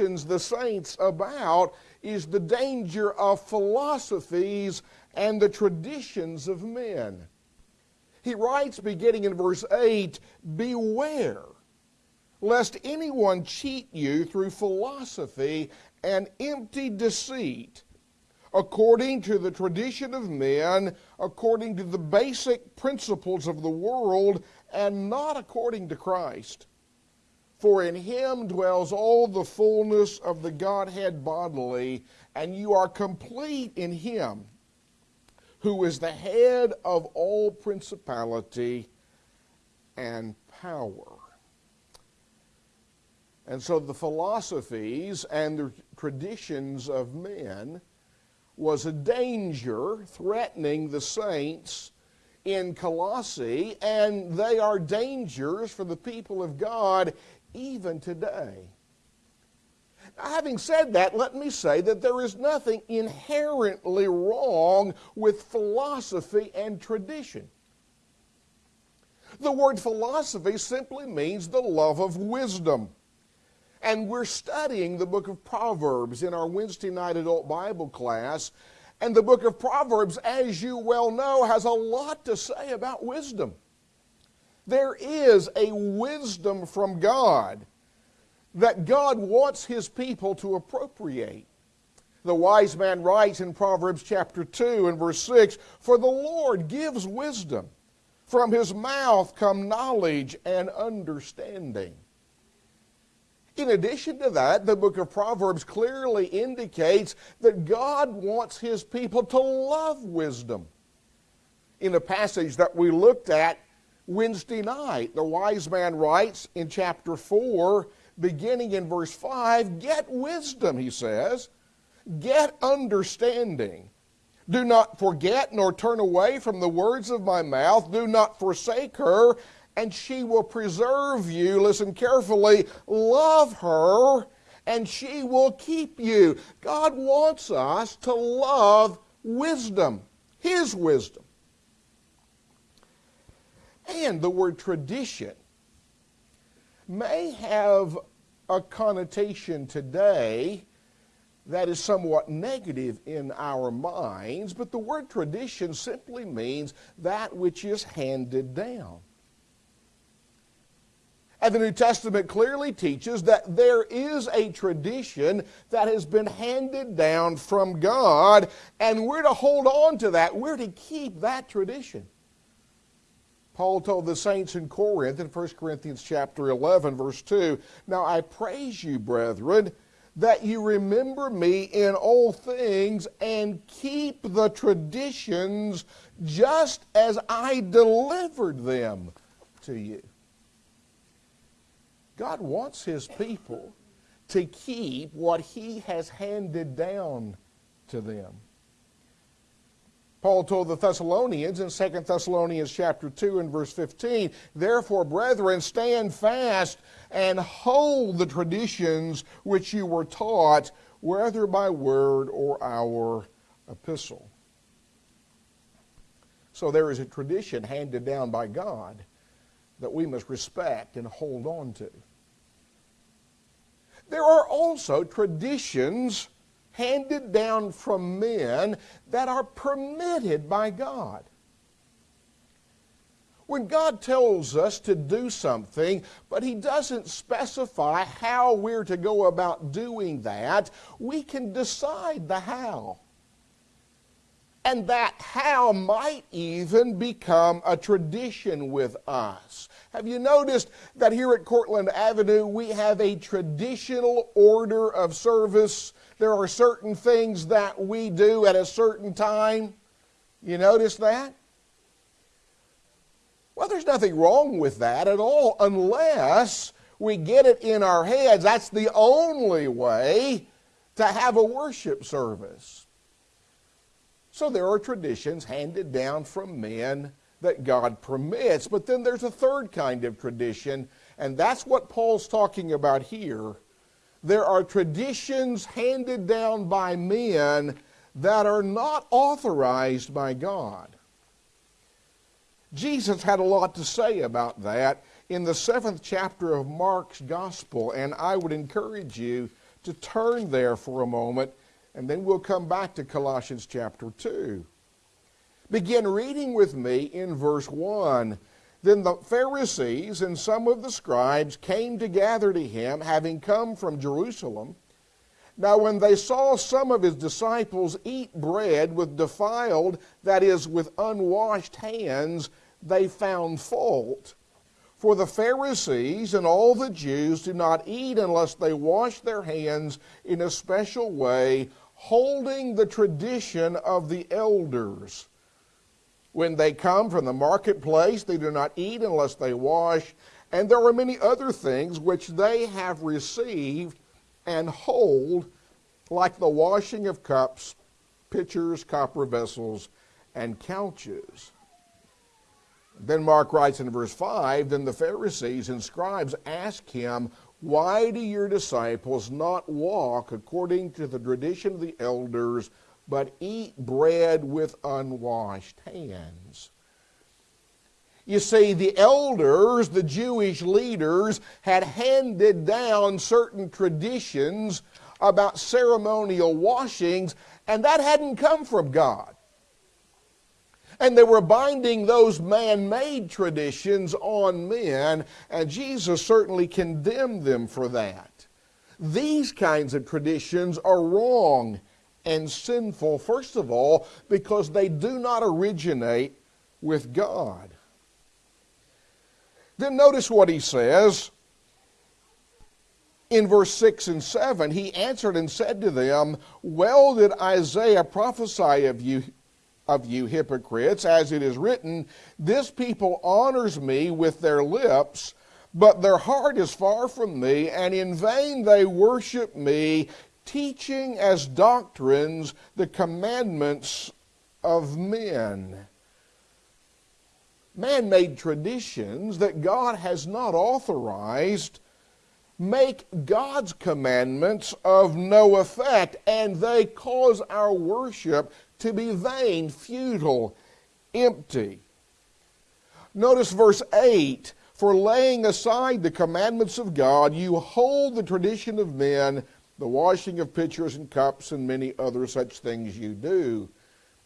cautions the saints about is the danger of philosophies and the traditions of men. He writes, beginning in verse 8, Beware lest anyone cheat you through philosophy and empty deceit, according to the tradition of men, according to the basic principles of the world, and not according to Christ. For in him dwells all the fullness of the Godhead bodily, and you are complete in him, who is the head of all principality and power. And so the philosophies and the traditions of men was a danger threatening the saints in Colossae, and they are dangers for the people of God even today. Having said that, let me say that there is nothing inherently wrong with philosophy and tradition. The word philosophy simply means the love of wisdom. And we're studying the book of Proverbs in our Wednesday night adult Bible class. And the book of Proverbs, as you well know, has a lot to say about wisdom. There is a wisdom from God that God wants his people to appropriate. The wise man writes in Proverbs chapter 2 and verse 6 For the Lord gives wisdom, from his mouth come knowledge and understanding. In addition to that, the book of Proverbs clearly indicates that God wants his people to love wisdom. In a passage that we looked at Wednesday night, the wise man writes in chapter 4, beginning in verse 5 Get wisdom, he says, get understanding. Do not forget nor turn away from the words of my mouth. Do not forsake her and she will preserve you. Listen carefully. Love her, and she will keep you. God wants us to love wisdom, His wisdom. And the word tradition may have a connotation today that is somewhat negative in our minds, but the word tradition simply means that which is handed down. And the New Testament clearly teaches that there is a tradition that has been handed down from God, and we're to hold on to that. We're to keep that tradition. Paul told the saints in Corinth in 1 Corinthians chapter 11 verse 2, "Now I praise you, brethren, that you remember me in all things and keep the traditions just as I delivered them to you." God wants His people to keep what He has handed down to them. Paul told the Thessalonians in 2 Thessalonians chapter 2 and verse 15, Therefore, brethren, stand fast and hold the traditions which you were taught, whether by word or our epistle. So there is a tradition handed down by God that we must respect and hold on to. There are also traditions handed down from men that are permitted by God. When God tells us to do something, but He doesn't specify how we're to go about doing that, we can decide the how. And that how might even become a tradition with us. Have you noticed that here at Cortland Avenue we have a traditional order of service? There are certain things that we do at a certain time. You notice that? Well, there's nothing wrong with that at all unless we get it in our heads. That's the only way to have a worship service. So there are traditions handed down from men that God permits. But then there's a third kind of tradition, and that's what Paul's talking about here. There are traditions handed down by men that are not authorized by God. Jesus had a lot to say about that in the seventh chapter of Mark's Gospel, and I would encourage you to turn there for a moment, and then we'll come back to Colossians chapter 2. Begin reading with me in verse 1. Then the Pharisees and some of the scribes came to gather to him, having come from Jerusalem. Now, when they saw some of his disciples eat bread with defiled, that is, with unwashed hands, they found fault. For the Pharisees and all the Jews do not eat unless they wash their hands in a special way, holding the tradition of the elders. When they come from the marketplace, they do not eat unless they wash, and there are many other things which they have received and hold, like the washing of cups, pitchers, copper vessels, and couches. Then Mark writes in verse 5 Then the Pharisees and scribes asked him, Why do your disciples not walk according to the tradition of the elders? but eat bread with unwashed hands. You see, the elders, the Jewish leaders, had handed down certain traditions about ceremonial washings, and that hadn't come from God. And they were binding those man made traditions on men, and Jesus certainly condemned them for that. These kinds of traditions are wrong and sinful, first of all, because they do not originate with God. Then notice what he says in verse 6 and 7. He answered and said to them, Well did Isaiah prophesy of you. Of you hypocrites, as it is written, This people honors me with their lips, but their heart is far from me, and in vain they worship me, teaching as doctrines the commandments of men. Man made traditions that God has not authorized make God's commandments of no effect, and they cause our worship to be vain, futile, empty. Notice verse 8 For laying aside the commandments of God, you hold the tradition of men the washing of pitchers and cups, and many other such things you do.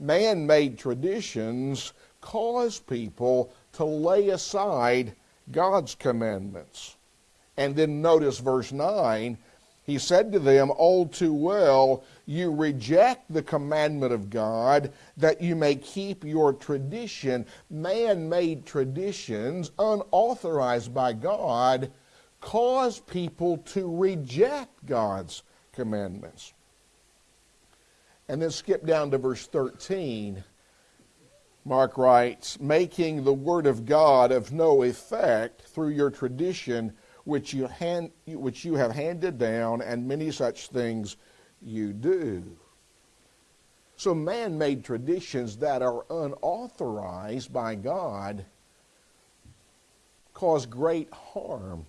Man made traditions cause people to lay aside God's commandments. And then notice verse 9. He said to them, All too well, you reject the commandment of God that you may keep your tradition. Man made traditions, unauthorized by God, cause people to reject God's commandments. And then skip down to verse 13. Mark writes, making the word of God of no effect through your tradition which you, hand, which you have handed down, and many such things you do. So, man made traditions that are unauthorized by God cause great harm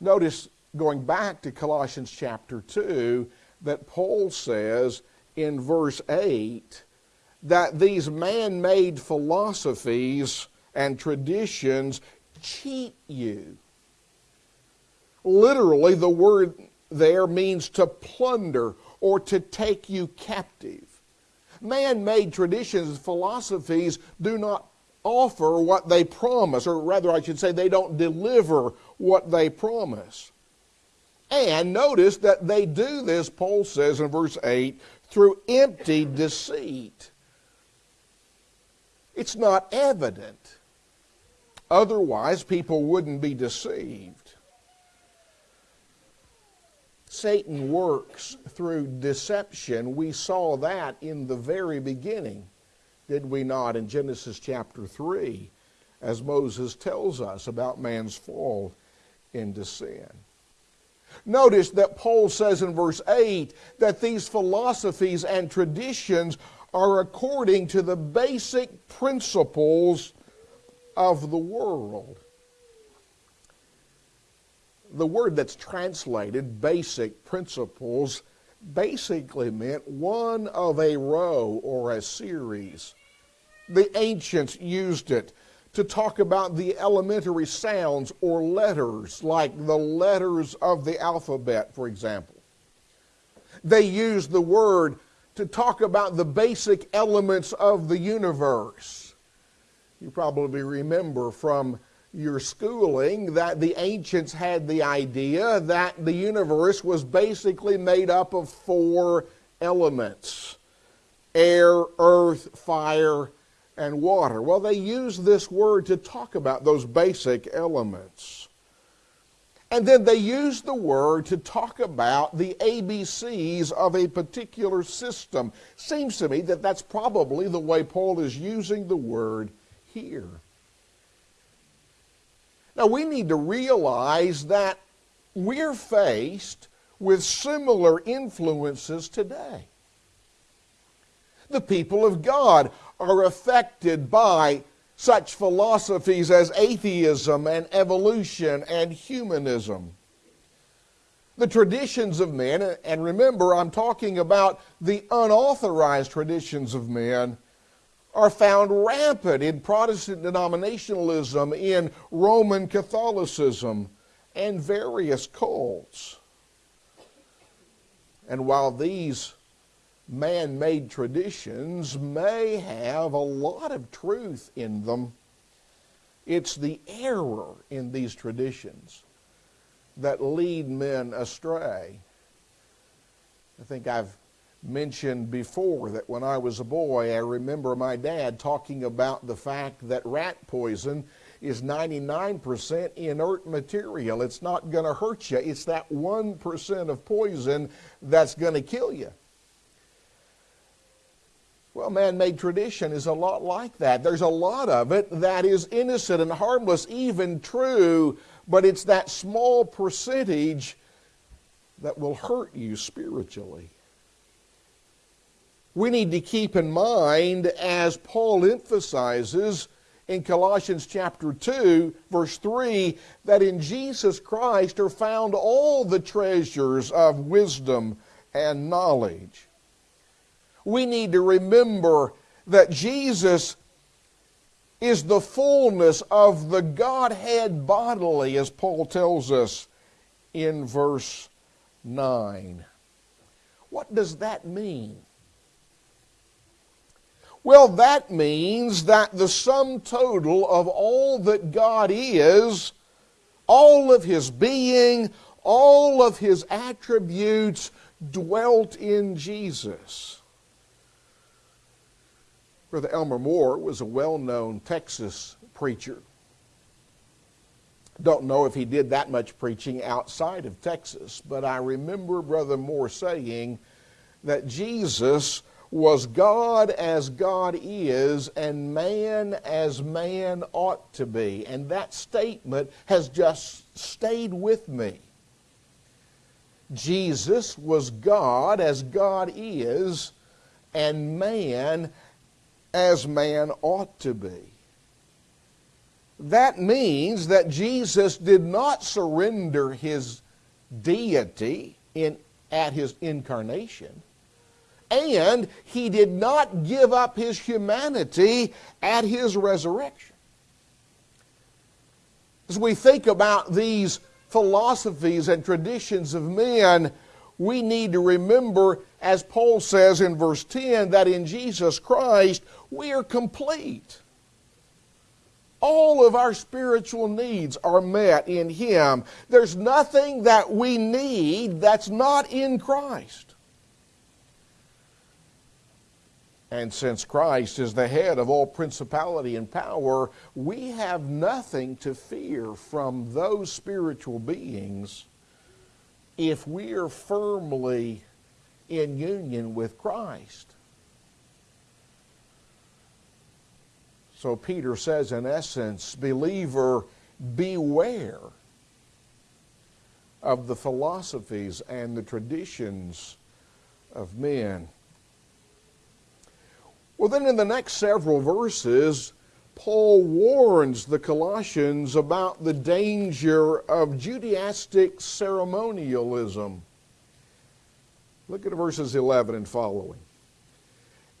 Notice, going back to Colossians chapter 2, that Paul says in verse 8 that these man made philosophies and traditions cheat you. Literally, the word there means to plunder or to take you captive. Man made traditions and philosophies do not offer what they promise, or rather, I should say, they don't deliver what they promise. And notice that they do this, Paul says in verse 8, through empty deceit. It's not evident. Otherwise, people wouldn't be deceived. Satan works through deception. We saw that in the very beginning did we not, in Genesis chapter 3, as Moses tells us about man's fall into sin? Notice that Paul says in verse 8 that these philosophies and traditions are according to the basic principles of the world. The word that's translated basic principles basically meant one of a row or a series. The ancients used it to talk about the elementary sounds or letters, like the letters of the alphabet, for example. They used the word to talk about the basic elements of the universe. You probably remember from your schooling that the ancients had the idea that the universe was basically made up of four elements air, earth, fire, and water. Well, they used this word to talk about those basic elements. And then they used the word to talk about the ABCs of a particular system. Seems to me that that's probably the way Paul is using the word here. Now, we need to realize that we're faced with similar influences today. The people of God are affected by such philosophies as atheism and evolution and humanism. The traditions of men, and remember, I'm talking about the unauthorized traditions of men, are found rampant in Protestant denominationalism, in Roman Catholicism, and various cults. And while these man made traditions may have a lot of truth in them, it's the error in these traditions that lead men astray. I think I've mentioned before that when I was a boy, I remember my dad talking about the fact that rat poison is 99% inert material. It's not going to hurt you. It's that 1% of poison that's going to kill you. Well, man made tradition is a lot like that. There's a lot of it that is innocent and harmless, even true, but it's that small percentage that will hurt you spiritually. We need to keep in mind, as Paul emphasizes in Colossians chapter 2, verse 3, that in Jesus Christ are found all the treasures of wisdom and knowledge we need to remember that Jesus is the fullness of the Godhead bodily, as Paul tells us in verse 9. What does that mean? Well, that means that the sum total of all that God is, all of His being, all of His attributes dwelt in Jesus. Brother Elmer Moore was a well known Texas preacher. Don't know if he did that much preaching outside of Texas, but I remember Brother Moore saying that Jesus was God as God is and man as man ought to be. And that statement has just stayed with me. Jesus was God as God is and man as man ought to be. That means that Jesus did not surrender his deity in, at his incarnation, and he did not give up his humanity at his resurrection. As we think about these philosophies and traditions of men, we need to remember, as Paul says in verse 10, that in Jesus Christ we are complete. All of our spiritual needs are met in Him. There's nothing that we need that's not in Christ. And since Christ is the head of all principality and power, we have nothing to fear from those spiritual beings if we are firmly in union with Christ. So Peter says, in essence, believer, beware of the philosophies and the traditions of men. Well, then in the next several verses, Paul warns the Colossians about the danger of Judaistic ceremonialism. Look at verses 11 and following.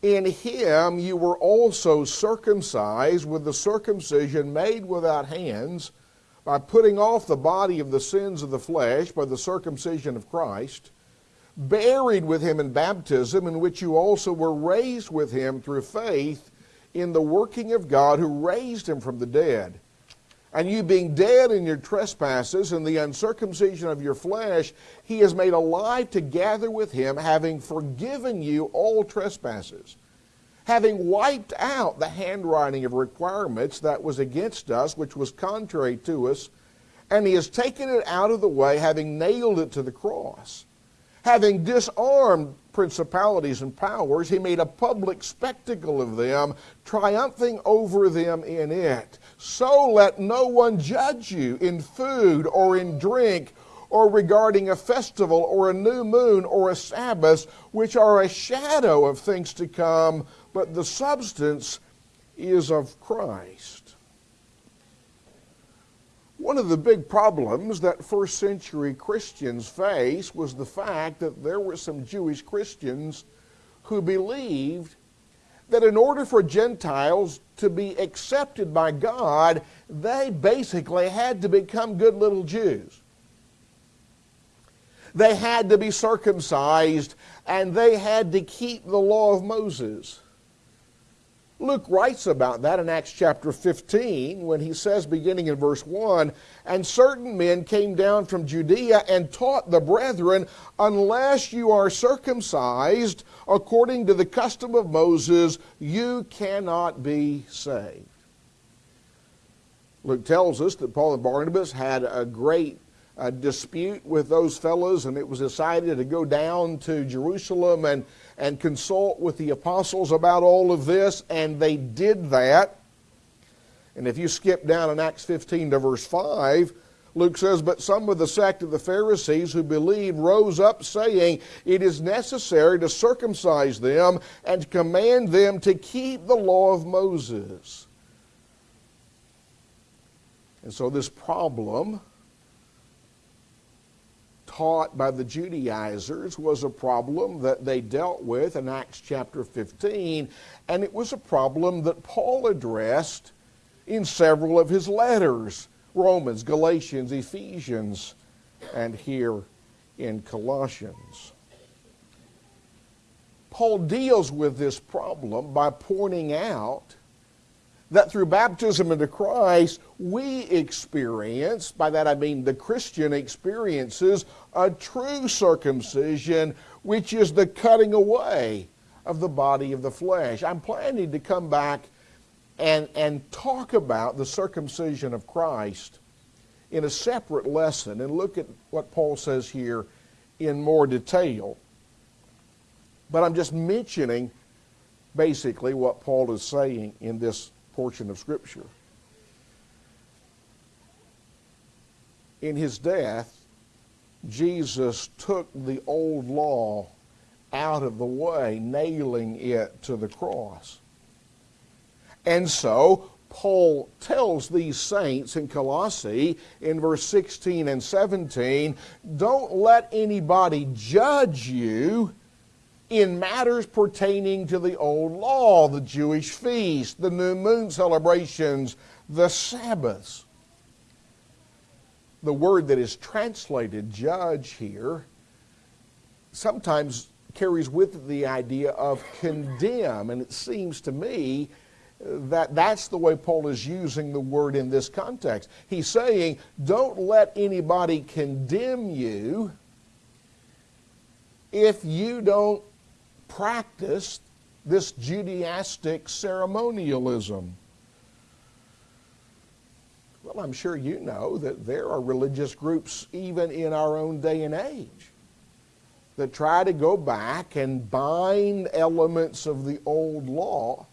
In him you were also circumcised with the circumcision made without hands, by putting off the body of the sins of the flesh by the circumcision of Christ, buried with him in baptism, in which you also were raised with him through faith in the working of God who raised him from the dead. And you being dead in your trespasses and the uncircumcision of your flesh, he has made alive together with him, having forgiven you all trespasses, having wiped out the handwriting of requirements that was against us, which was contrary to us, and he has taken it out of the way, having nailed it to the cross. Having disarmed principalities and powers, he made a public spectacle of them, triumphing over them in it. So let no one judge you in food or in drink or regarding a festival or a new moon or a Sabbath, which are a shadow of things to come, but the substance is of Christ. One of the big problems that first century Christians faced was the fact that there were some Jewish Christians who believed that in order for Gentiles to be accepted by God, they basically had to become good little Jews. They had to be circumcised and they had to keep the law of Moses. Luke writes about that in Acts chapter 15 when he says, beginning in verse 1, And certain men came down from Judea and taught the brethren, Unless you are circumcised according to the custom of Moses, you cannot be saved. Luke tells us that Paul and Barnabas had a great uh, dispute with those fellows, and it was decided to go down to Jerusalem and and consult with the apostles about all of this, and they did that. And if you skip down in Acts 15 to verse 5, Luke says, But some of the sect of the Pharisees who believed rose up, saying, It is necessary to circumcise them and command them to keep the law of Moses. And so this problem taught by the Judaizers was a problem that they dealt with in Acts chapter 15, and it was a problem that Paul addressed in several of his letters Romans, Galatians, Ephesians, and here in Colossians. Paul deals with this problem by pointing out that through baptism into Christ, we experience, by that I mean the Christian experiences, a true circumcision, which is the cutting away of the body of the flesh. I'm planning to come back and, and talk about the circumcision of Christ in a separate lesson and look at what Paul says here in more detail. But I'm just mentioning basically what Paul is saying in this portion of Scripture. In his death, Jesus took the old law out of the way, nailing it to the cross. And so, Paul tells these saints in Colossae in verse 16 and 17 don't let anybody judge you in matters pertaining to the old law, the Jewish feast, the new moon celebrations, the Sabbaths. The word that is translated judge here sometimes carries with it the idea of condemn, and it seems to me that that's the way Paul is using the word in this context. He's saying, don't let anybody condemn you if you don't practice this Judaistic ceremonialism. Well, I'm sure you know that there are religious groups even in our own day and age that try to go back and bind elements of the old law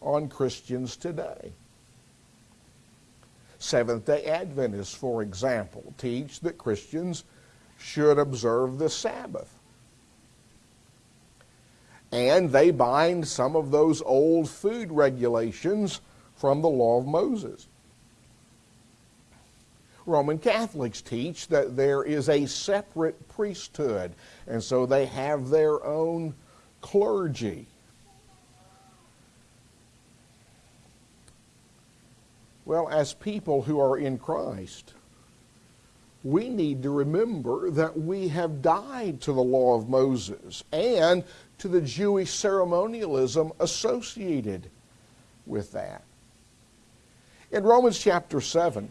on Christians today. Seventh day Adventists, for example, teach that Christians should observe the Sabbath and they bind some of those old food regulations from the law of Moses. Roman Catholics teach that there is a separate priesthood, and so they have their own clergy. Well, as people who are in Christ, we need to remember that we have died to the law of Moses and to the Jewish ceremonialism associated with that. In Romans chapter 7,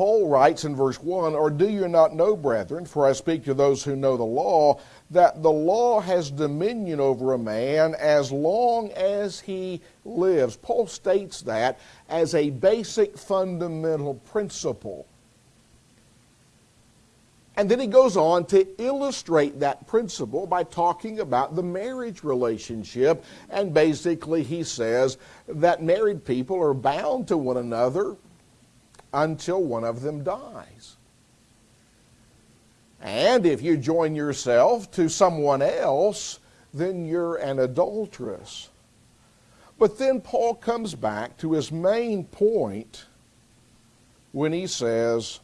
Paul writes in verse 1 Or do you not know, brethren, for I speak to those who know the law, that the law has dominion over a man as long as he lives? Paul states that as a basic fundamental principle. And then he goes on to illustrate that principle by talking about the marriage relationship. And basically, he says that married people are bound to one another until one of them dies. And if you join yourself to someone else, then you're an adulteress. But then Paul comes back to his main point when he says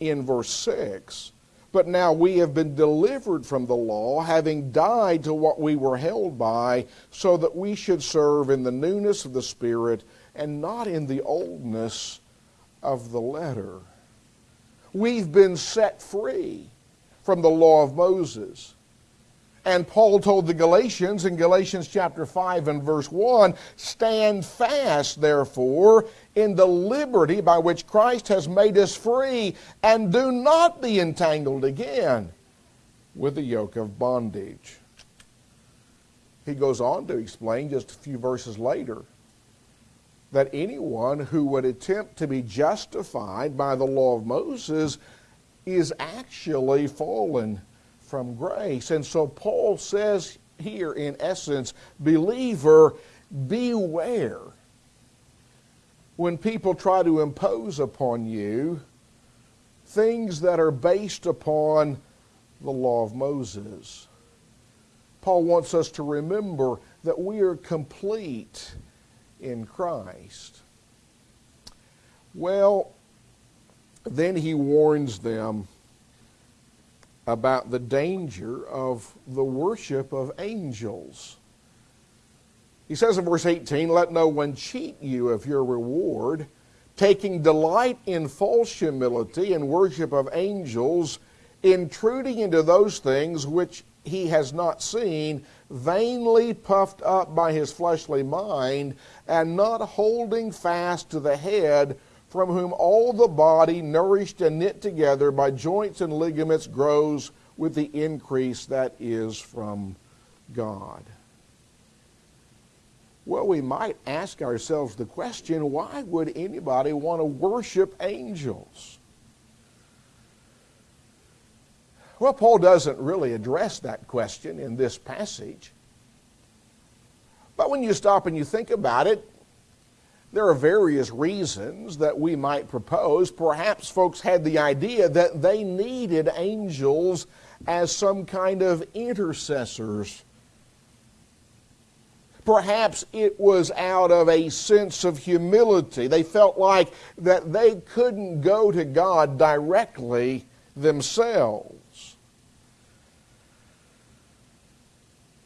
in verse 6 But now we have been delivered from the law, having died to what we were held by, so that we should serve in the newness of the Spirit and not in the oldness of the letter. We've been set free from the law of Moses. And Paul told the Galatians in Galatians chapter 5 and verse 1 Stand fast, therefore, in the liberty by which Christ has made us free, and do not be entangled again with the yoke of bondage. He goes on to explain just a few verses later that anyone who would attempt to be justified by the law of Moses is actually fallen from grace. And so Paul says here, in essence, believer, beware when people try to impose upon you things that are based upon the law of Moses. Paul wants us to remember that we are complete in Christ. Well, then he warns them about the danger of the worship of angels. He says in verse 18, Let no one cheat you of your reward, taking delight in false humility and worship of angels, intruding into those things which he has not seen, vainly puffed up by his fleshly mind, and not holding fast to the head, from whom all the body, nourished and knit together by joints and ligaments, grows with the increase that is from God. Well, we might ask ourselves the question why would anybody want to worship angels? Well, Paul doesn't really address that question in this passage. But when you stop and you think about it, there are various reasons that we might propose. Perhaps folks had the idea that they needed angels as some kind of intercessors. Perhaps it was out of a sense of humility. They felt like that they couldn't go to God directly themselves.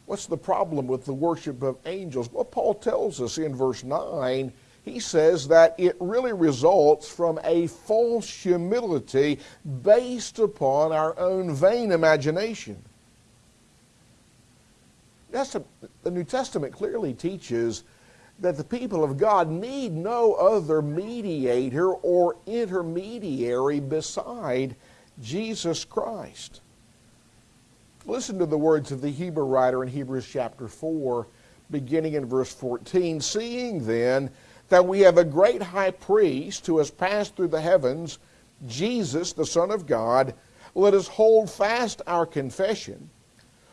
What's the problem with the worship of angels? Well, Paul tells us in verse 9, he says that it really results from a false humility based upon our own vain imagination. That's a, the New Testament clearly teaches that the people of God need no other mediator or intermediary beside Jesus Christ. Listen to the words of the Hebrew writer in Hebrews chapter 4, beginning in verse 14. Seeing then that we have a great high priest who has passed through the heavens, Jesus, the Son of God, let us hold fast our confession.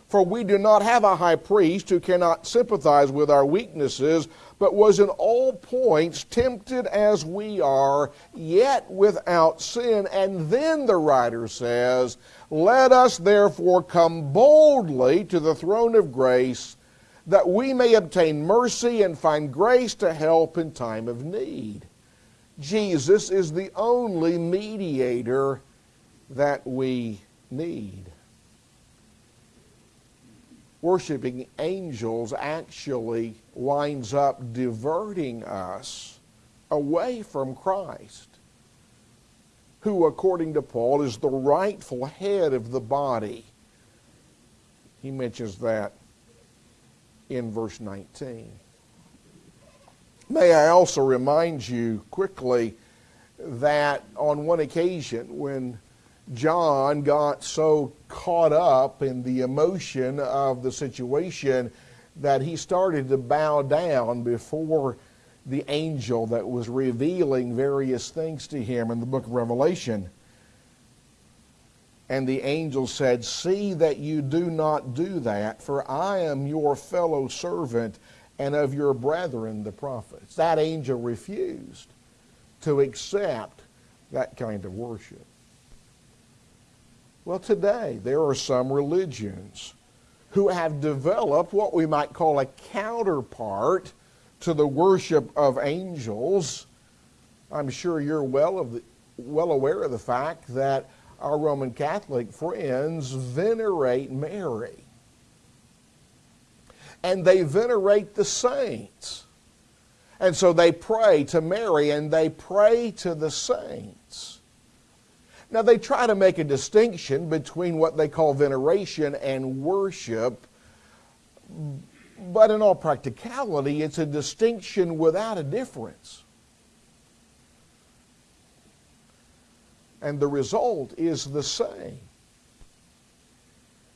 For we do not have a high priest who cannot sympathize with our weaknesses, but was in all points tempted as we are, yet without sin. And then the writer says, Let us therefore come boldly to the throne of grace, that we may obtain mercy and find grace to help in time of need. Jesus is the only mediator that we need. worshiping angels actually winds up diverting us away from Christ, who, according to Paul, is the rightful head of the body. He mentions that in verse 19. May I also remind you quickly that on one occasion when John got so caught up in the emotion of the situation that he started to bow down before the angel that was revealing various things to him in the book of Revelation. And the angel said, See that you do not do that, for I am your fellow servant and of your brethren, the prophets. That angel refused to accept that kind of worship. Well, today there are some religions who have developed what we might call a counterpart to the worship of angels. I'm sure you're well, of the, well aware of the fact that our Roman Catholic friends venerate Mary. And they venerate the saints. And so they pray to Mary and they pray to the saints. Now they try to make a distinction between what they call veneration and worship, but in all practicality, it's a distinction without a difference. And the result is the same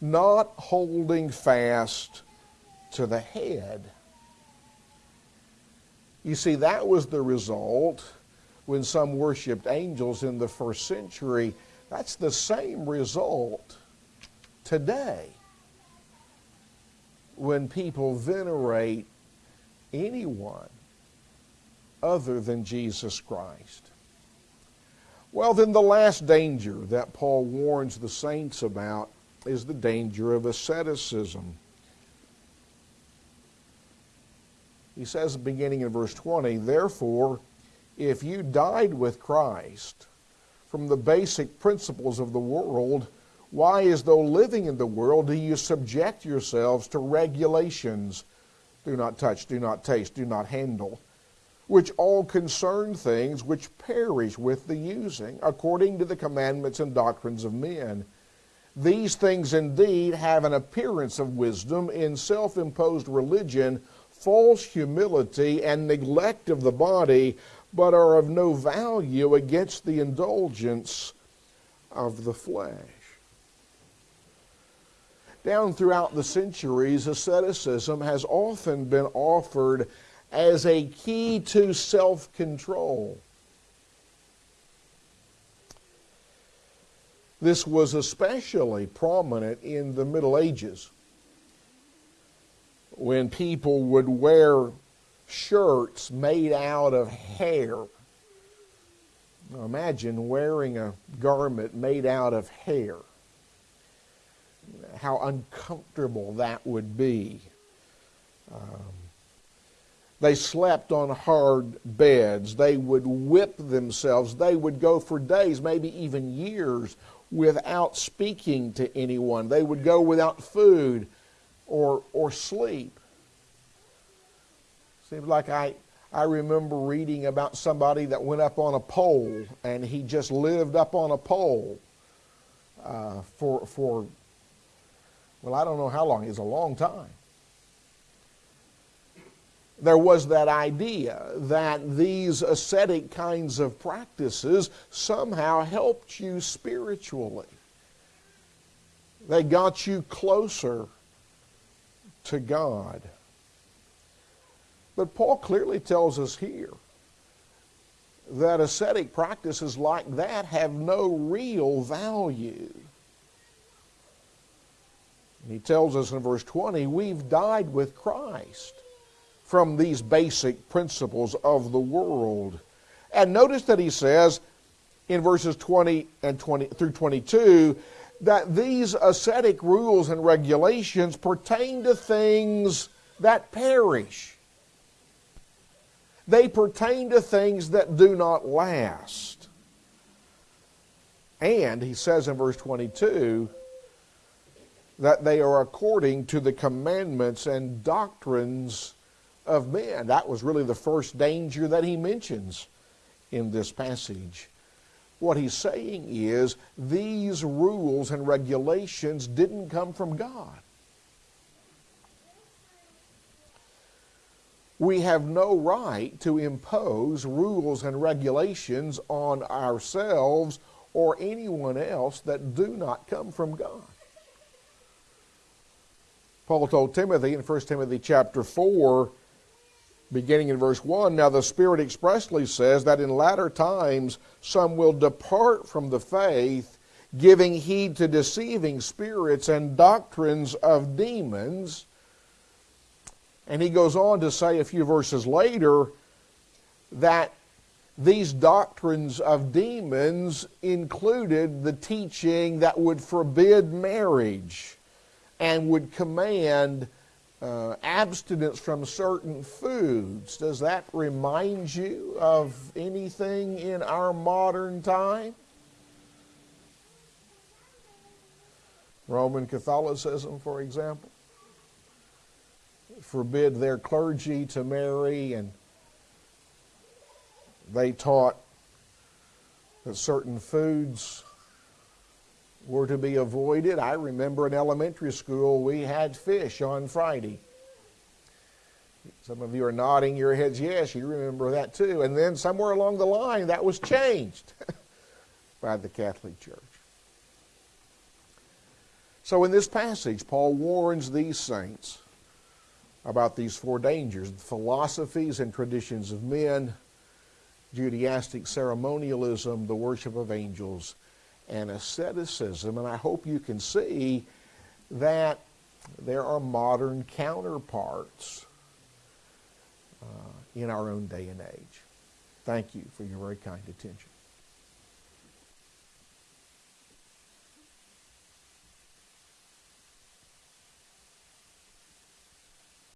not holding fast to the head. You see, that was the result when some worshiped angels in the first century. That's the same result today when people venerate anyone other than Jesus Christ. Well, then, the last danger that Paul warns the saints about is the danger of asceticism. He says, beginning in verse 20, Therefore, if you died with Christ from the basic principles of the world, why, as though living in the world, do you subject yourselves to regulations? Do not touch, do not taste, do not handle, which all concern things which perish with the using, according to the commandments and doctrines of men. These things indeed have an appearance of wisdom in self imposed religion false humility and neglect of the body, but are of no value against the indulgence of the flesh. Down throughout the centuries, asceticism has often been offered as a key to self control. This was especially prominent in the Middle Ages when people would wear shirts made out of hair. Now imagine wearing a garment made out of hair. How uncomfortable that would be. Um, they slept on hard beds. They would whip themselves. They would go for days, maybe even years, without speaking to anyone. They would go without food or, or sleep. Seems like I, I remember reading about somebody that went up on a pole and he just lived up on a pole uh, for, for, well, I don't know how long. It's a long time. There was that idea that these ascetic kinds of practices somehow helped you spiritually. They got you closer to God. But Paul clearly tells us here that ascetic practices like that have no real value. He tells us in verse 20, we've died with Christ from these basic principles of the world. And notice that he says in verses 20 and 20 through 22 that these ascetic rules and regulations pertain to things that perish. They pertain to things that do not last. And he says in verse 22 that they are according to the commandments and doctrines of men. That was really the first danger that he mentions in this passage. What he's saying is these rules and regulations didn't come from God. We have no right to impose rules and regulations on ourselves or anyone else that do not come from God. Paul told Timothy in 1 Timothy chapter 4 beginning in verse 1 Now the Spirit expressly says that in latter times some will depart from the faith, giving heed to deceiving spirits and doctrines of demons. And he goes on to say a few verses later that these doctrines of demons included the teaching that would forbid marriage and would command uh, abstinence from certain foods. Does that remind you of anything in our modern time? Roman Catholicism, for example, forbid their clergy to marry, and they taught that certain foods were to be avoided. I remember in elementary school we had fish on Friday. Some of you are nodding your heads, yes, you remember that too. And then somewhere along the line that was changed by the Catholic Church. So in this passage, Paul warns these saints about these four dangers the philosophies and traditions of men, Judaistic ceremonialism, the worship of angels, and asceticism. And I hope you can see that there are modern counterparts uh, in our own day and age. Thank you for your very kind attention.